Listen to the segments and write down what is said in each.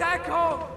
Findet Deckung!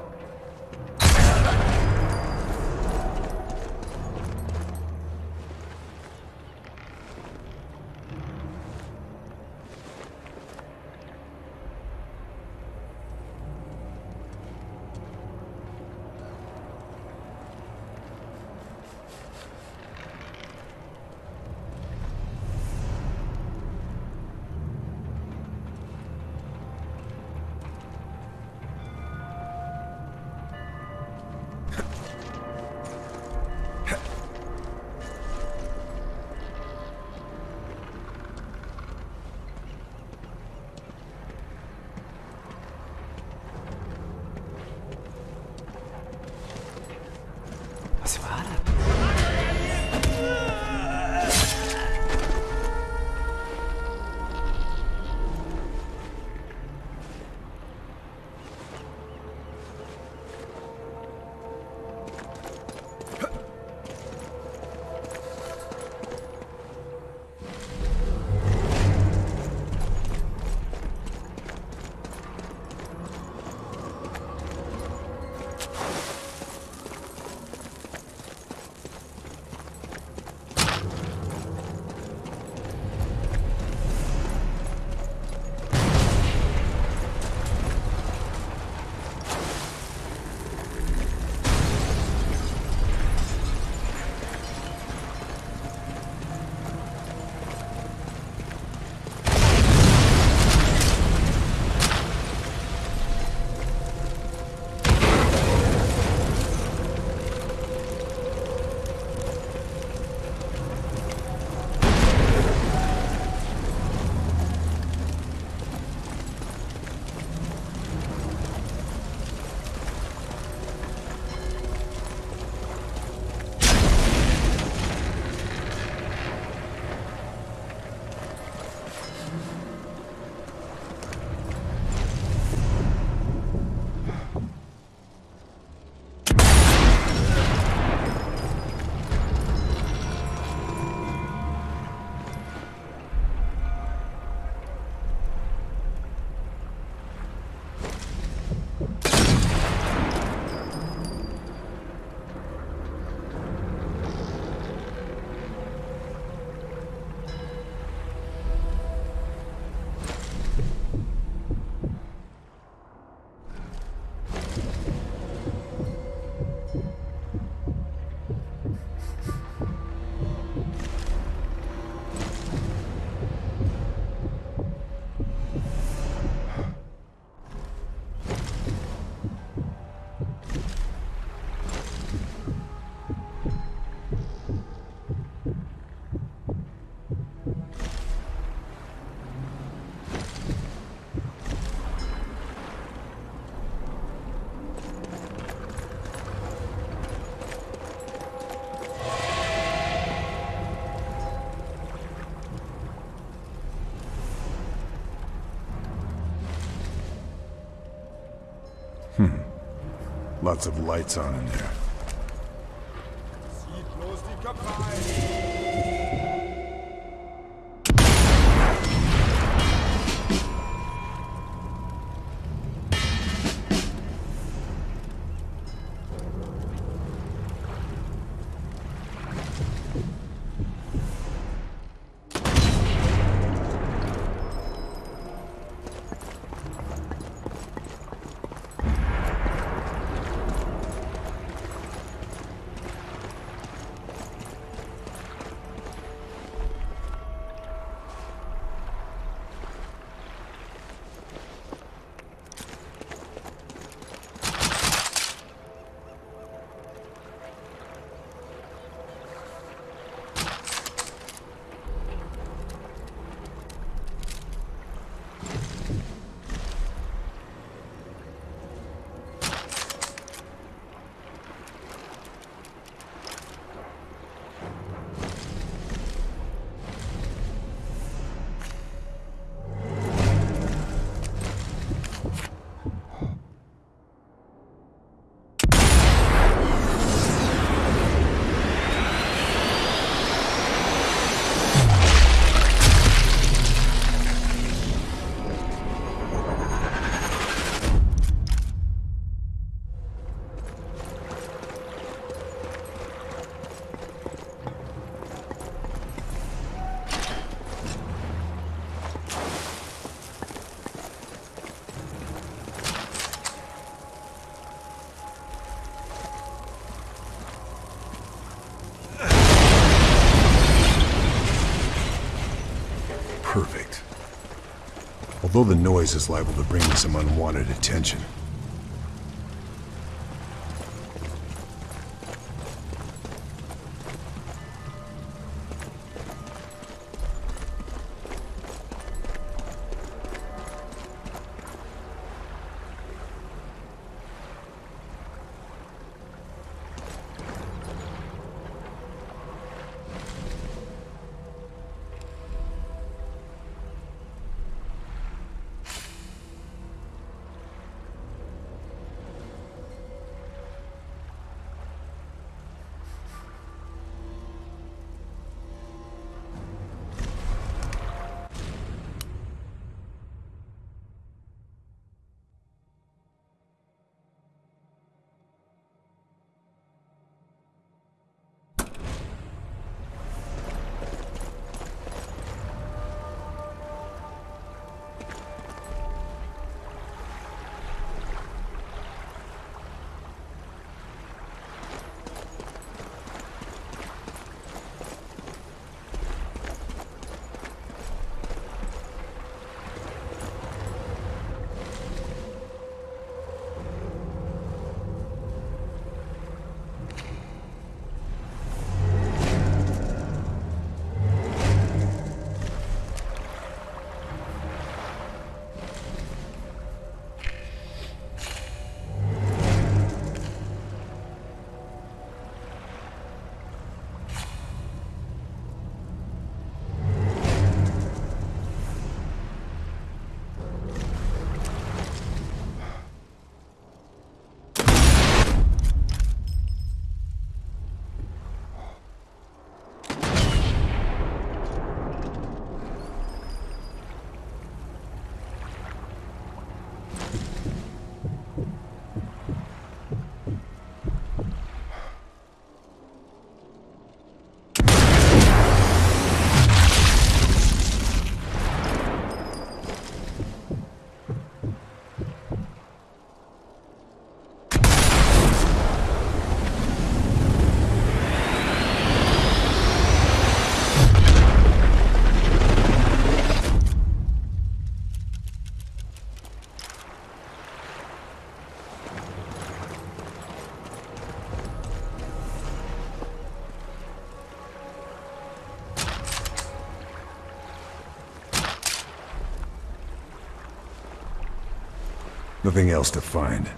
Lots of lights on in there. perfect. Although the noise is liable to bring me some unwanted attention, Nothing else to find.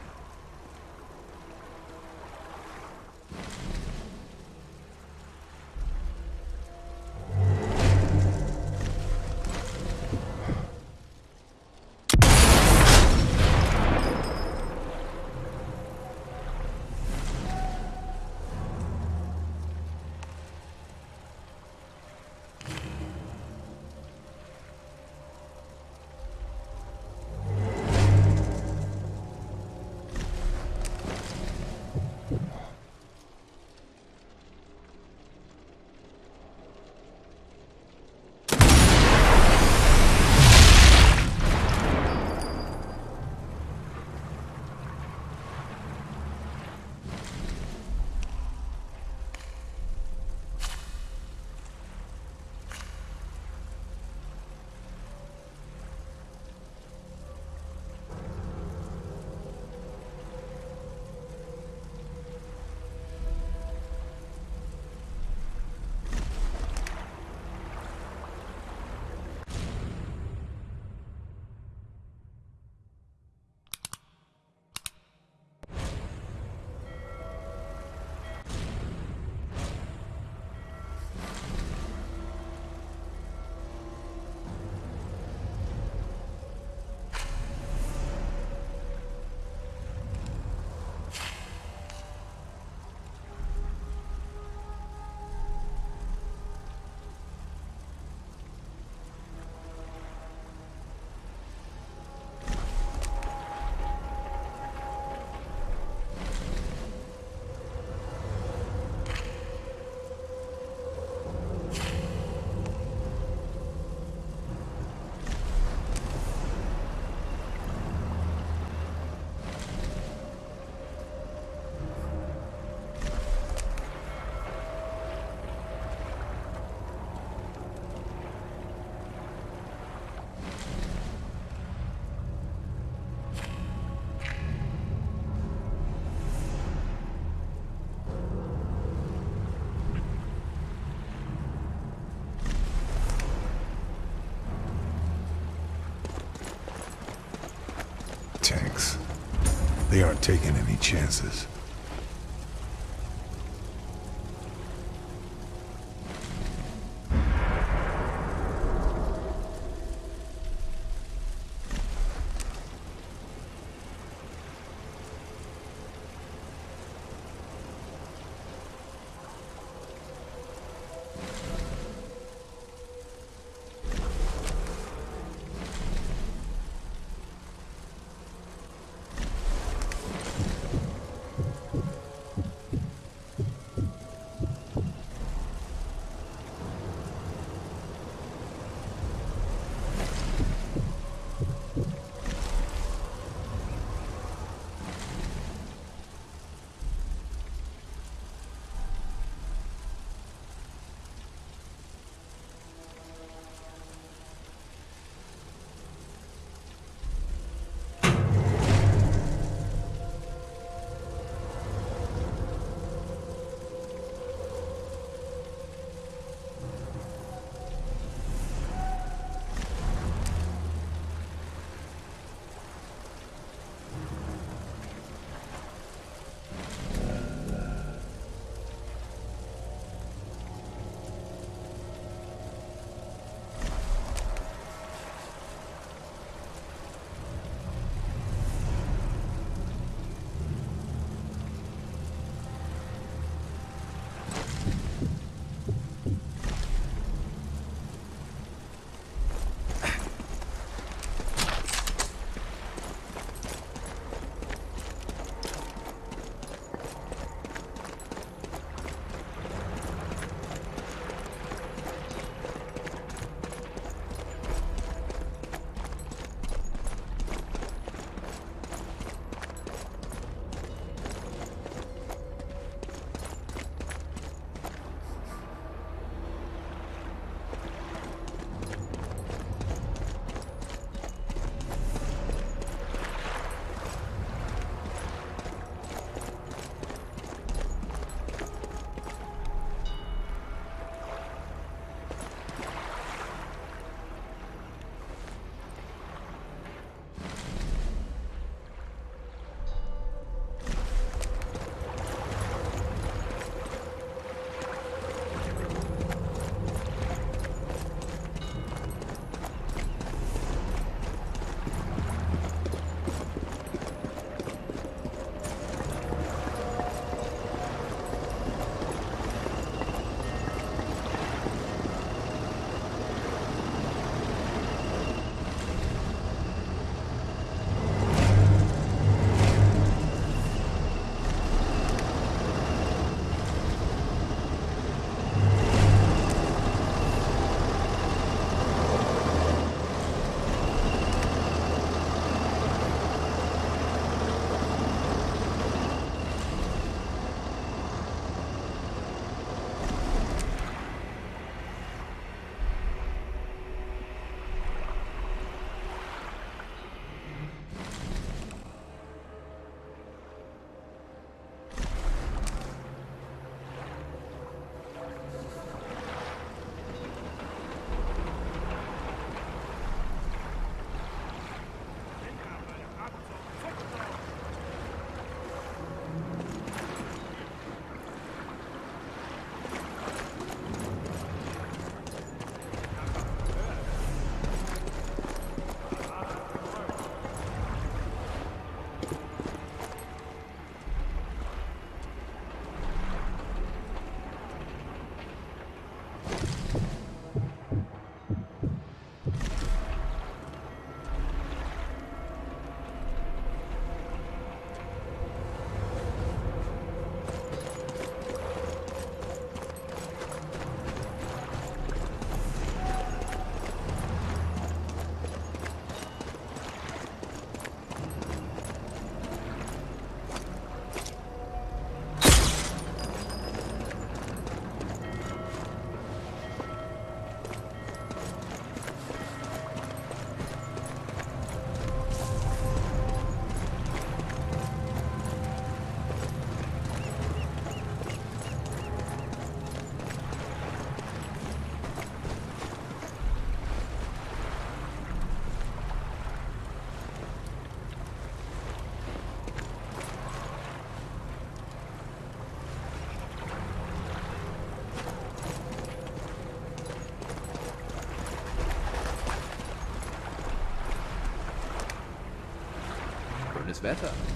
Taking any chances. Schönes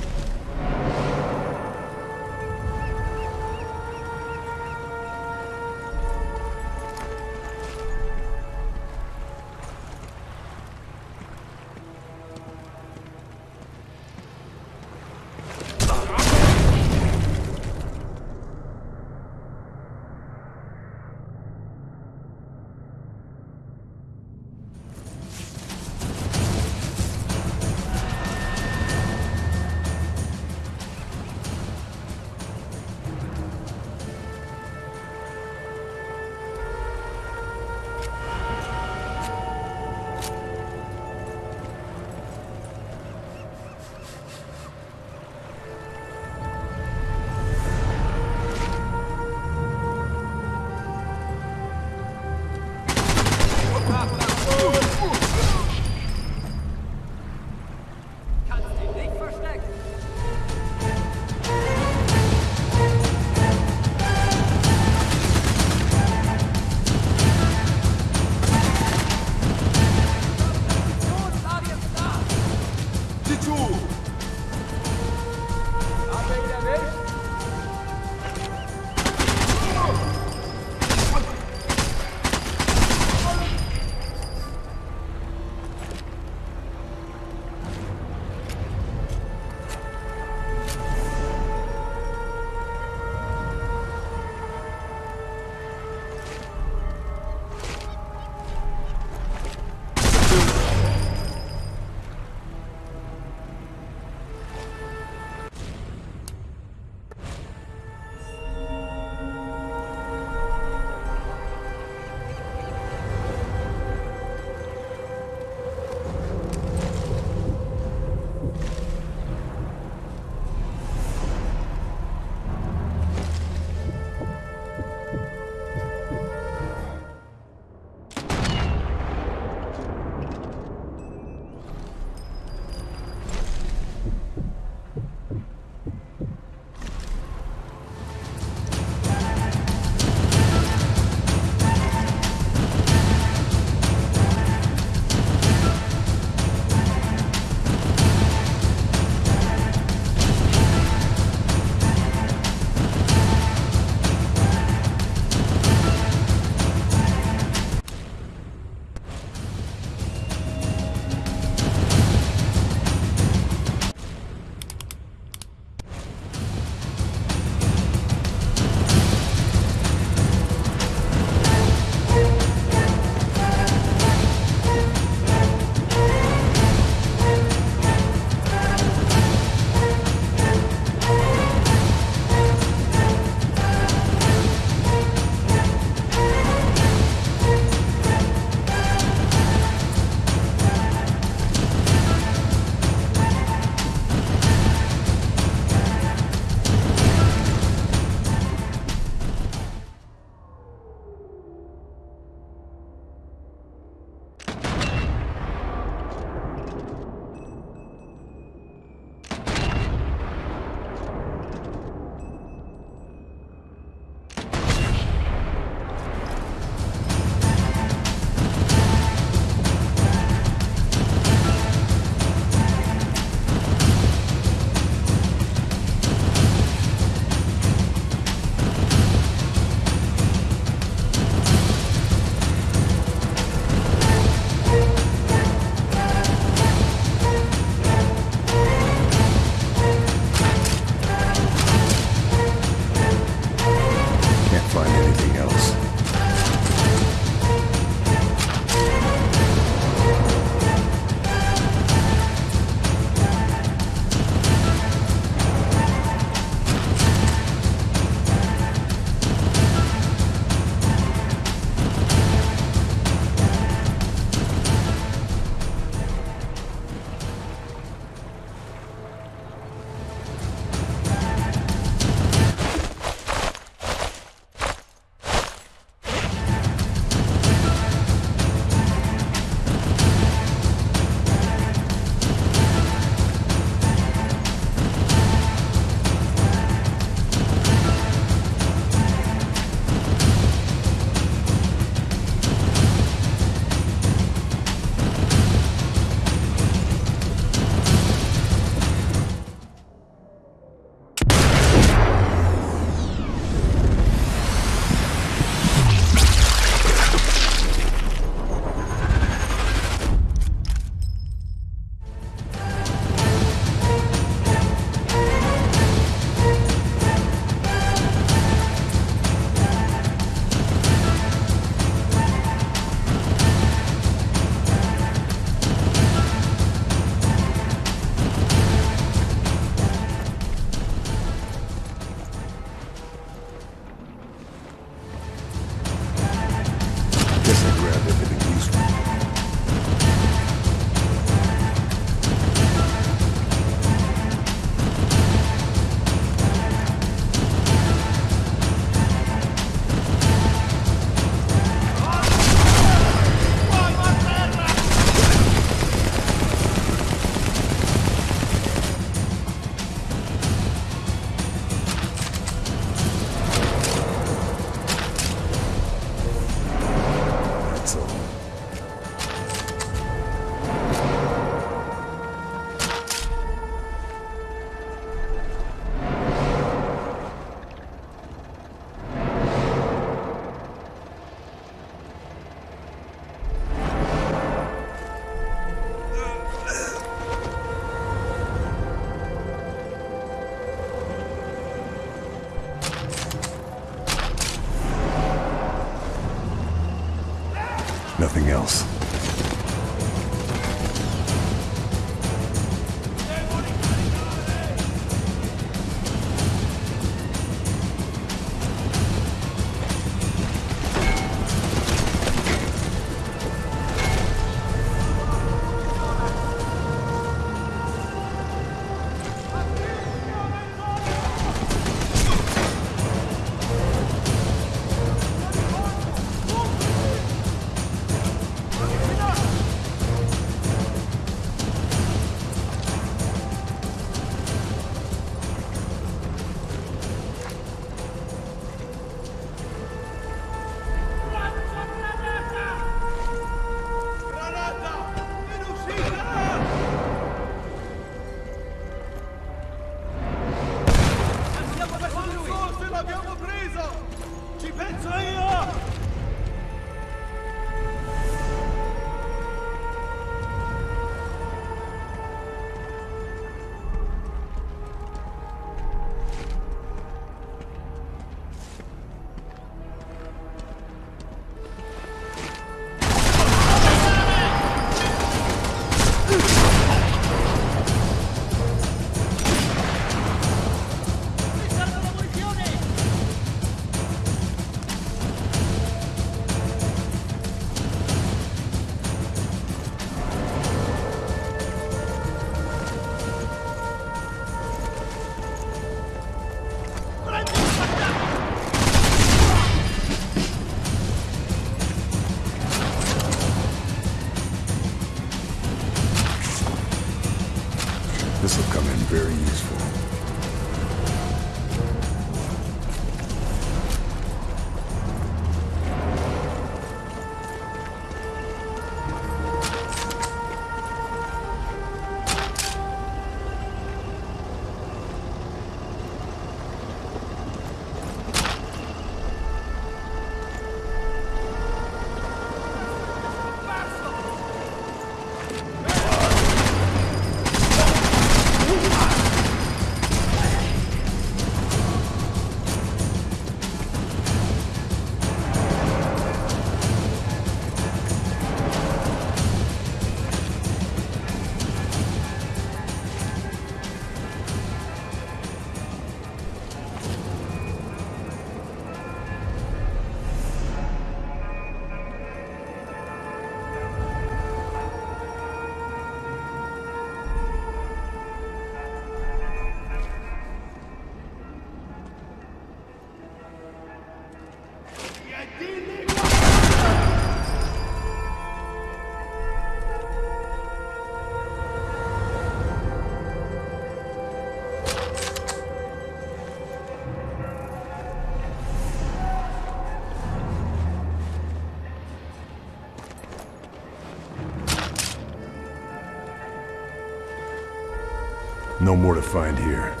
No more to find here.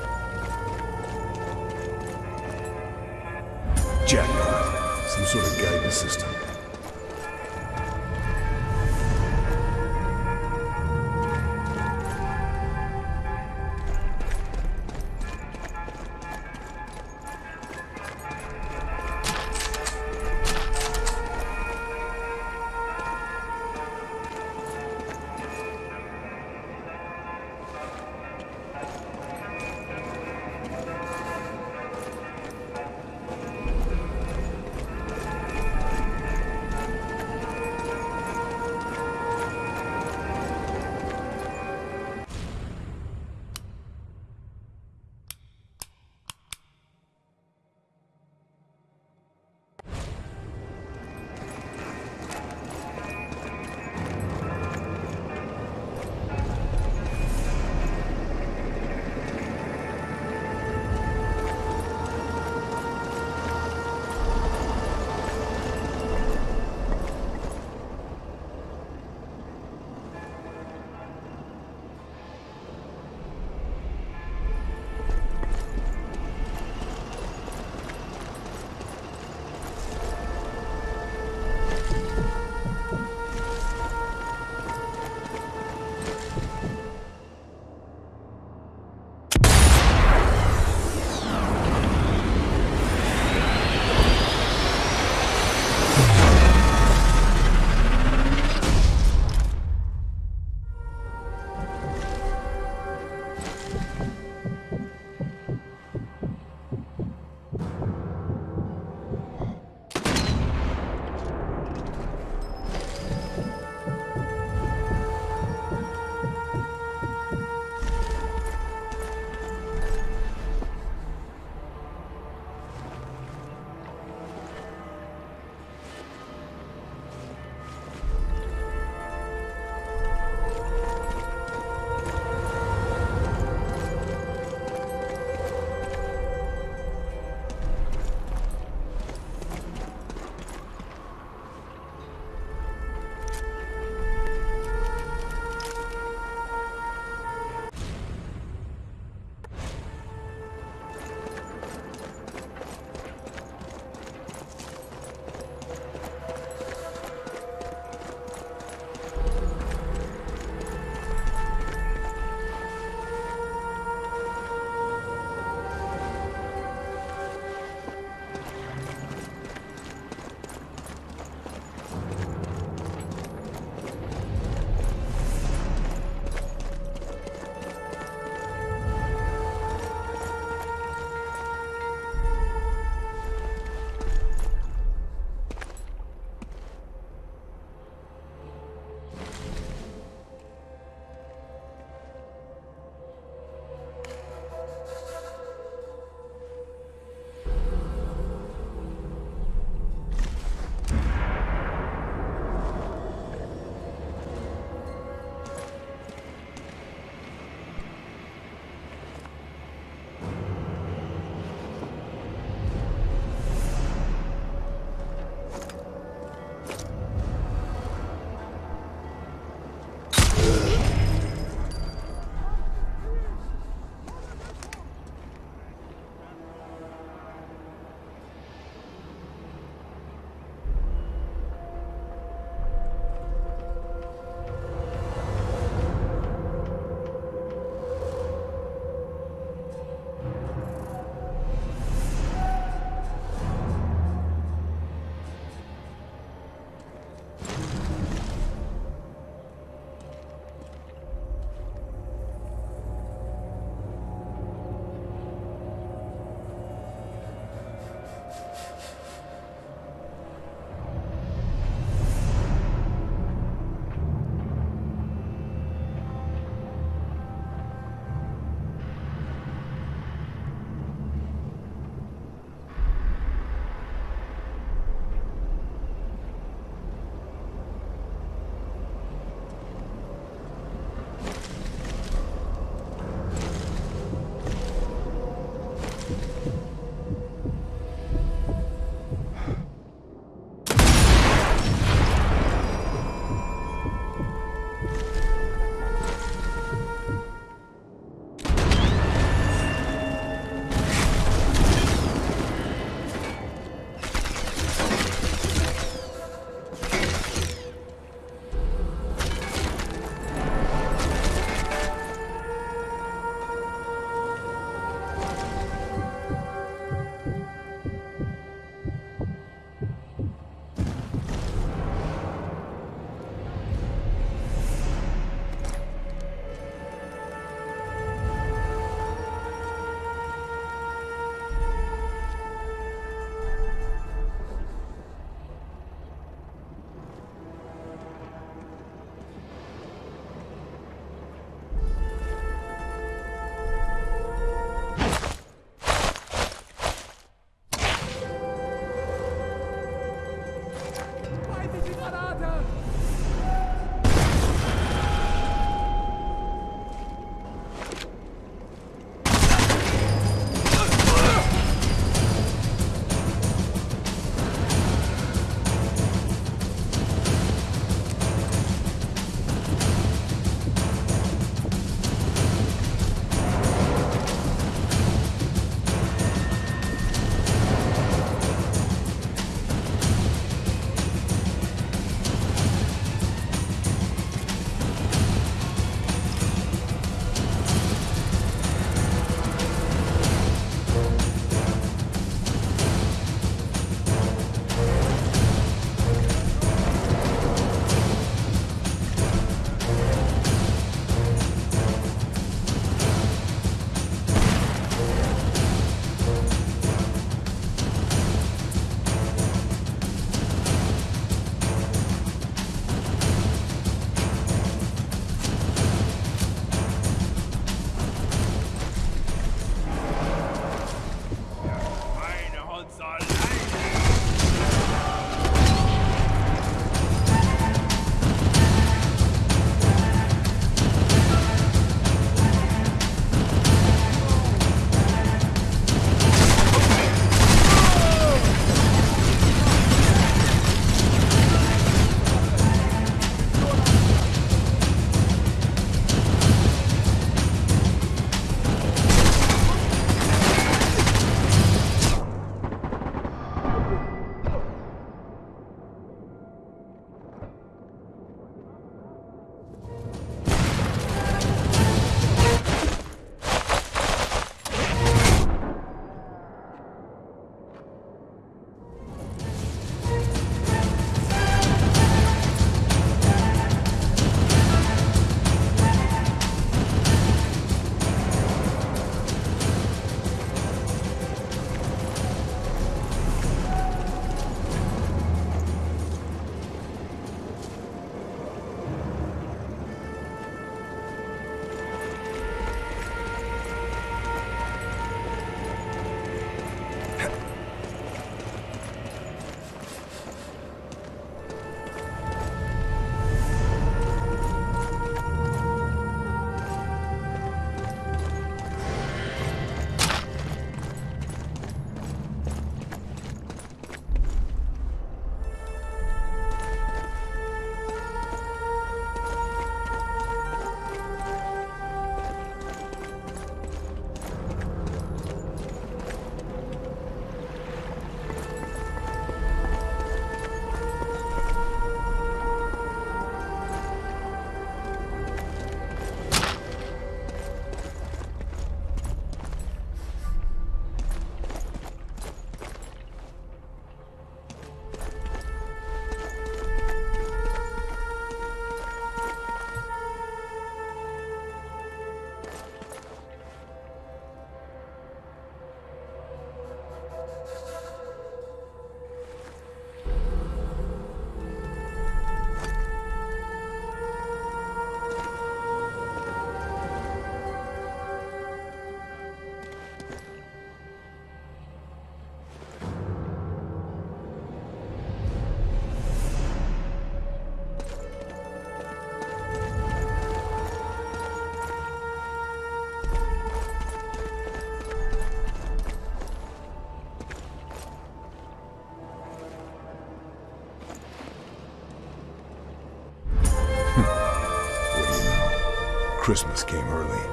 Christmas came early.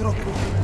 trocou.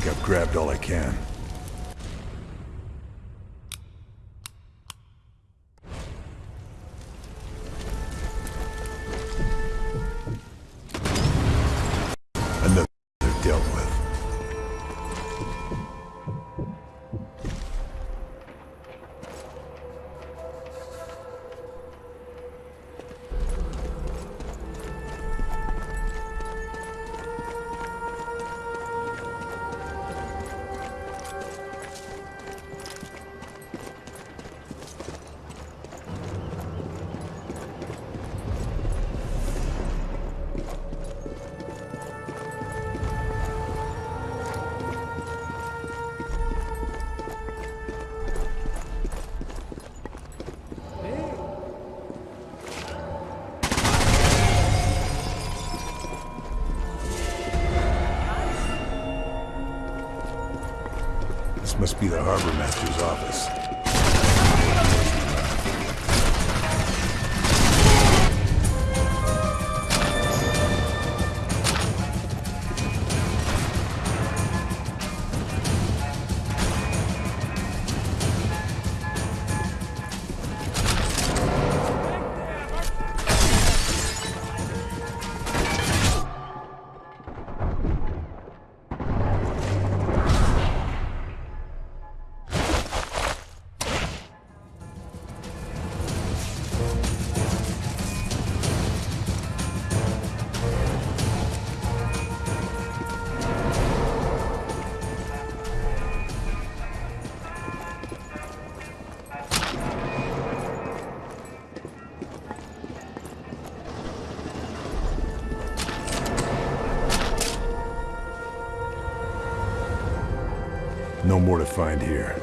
Think I've grabbed all I can. More to find here.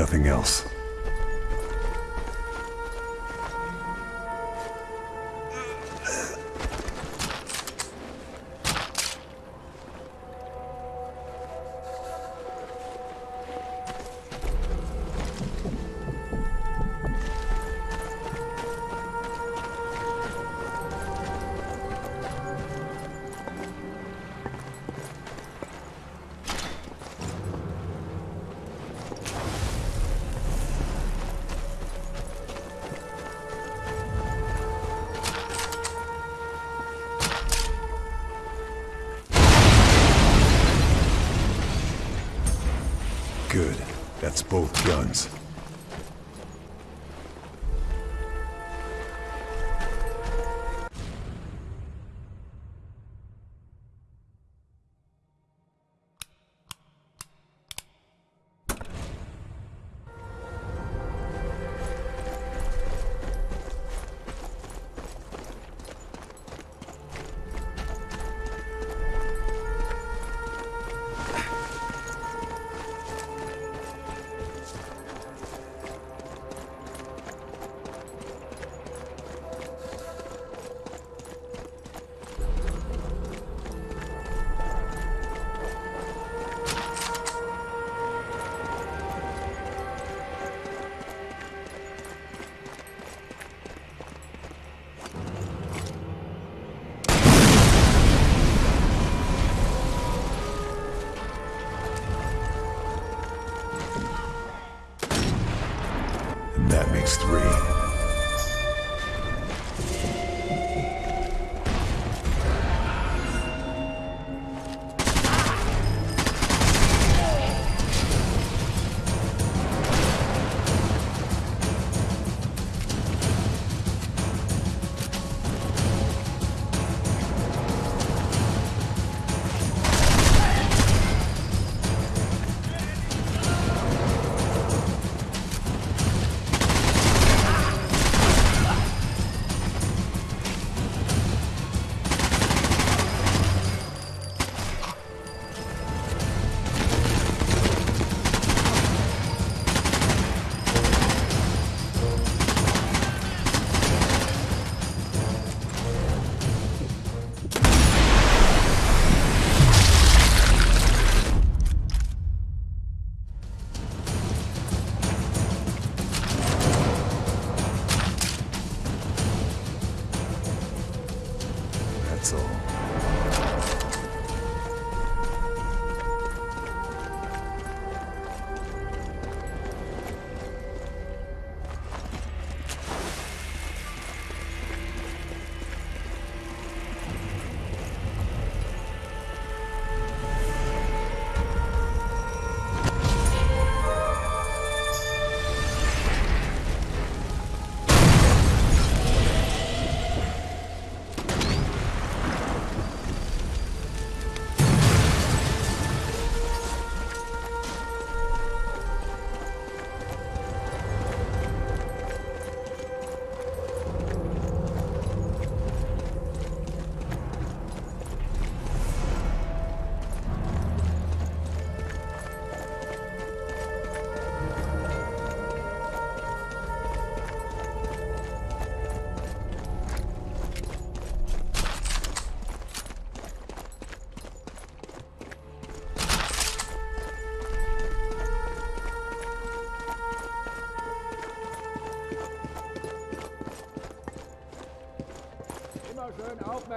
Nothing else.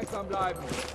Aufmerksam bleiben.